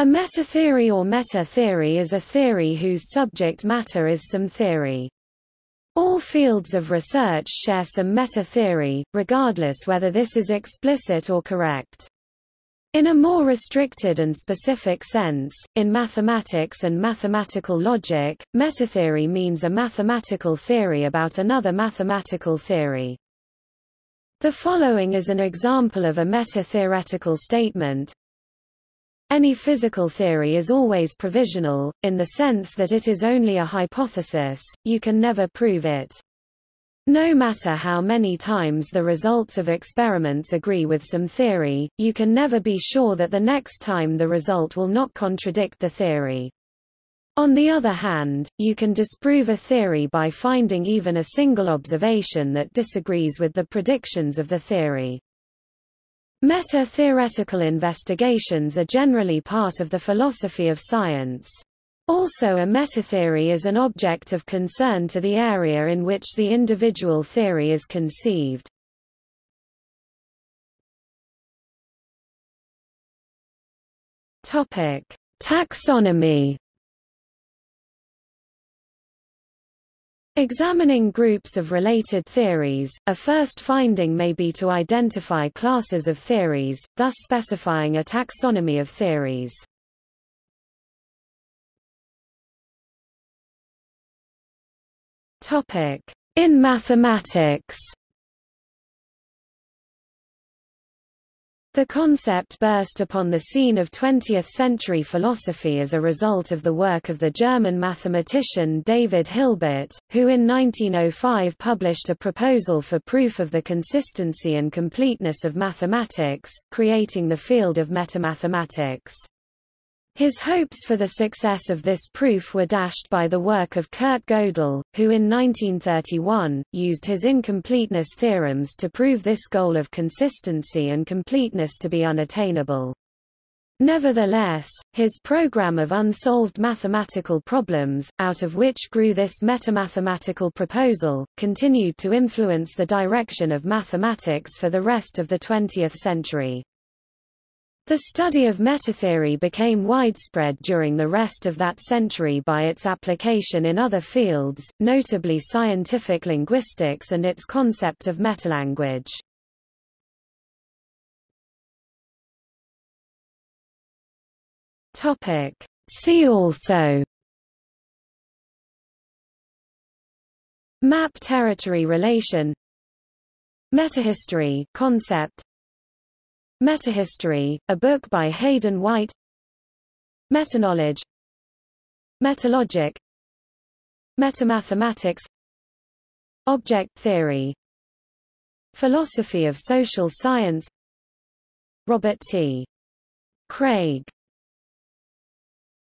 A meta-theory or meta-theory is a theory whose subject matter is some theory. All fields of research share some meta-theory, regardless whether this is explicit or correct. In a more restricted and specific sense, in mathematics and mathematical logic, metatheory means a mathematical theory about another mathematical theory. The following is an example of a meta-theoretical statement. Any physical theory is always provisional, in the sense that it is only a hypothesis, you can never prove it. No matter how many times the results of experiments agree with some theory, you can never be sure that the next time the result will not contradict the theory. On the other hand, you can disprove a theory by finding even a single observation that disagrees with the predictions of the theory. Meta-theoretical investigations are generally part of the philosophy of science. Also a metatheory is an object of concern to the area in which the individual theory is conceived. Taxonomy Examining groups of related theories, a first finding may be to identify classes of theories, thus specifying a taxonomy of theories. In mathematics The concept burst upon the scene of 20th-century philosophy as a result of the work of the German mathematician David Hilbert, who in 1905 published a proposal for proof of the consistency and completeness of mathematics, creating the field of metamathematics. His hopes for the success of this proof were dashed by the work of Kurt Gödel, who in 1931, used his incompleteness theorems to prove this goal of consistency and completeness to be unattainable. Nevertheless, his program of unsolved mathematical problems, out of which grew this metamathematical proposal, continued to influence the direction of mathematics for the rest of the 20th century. The study of metatheory became widespread during the rest of that century by its application in other fields, notably scientific linguistics and its concept of metalanguage. See also Map territory relation Metahistory concept Metahistory, a book by Hayden White. Metaknowledge Metalogic. Metamathematics. Object theory. Philosophy of social science. Robert T. Craig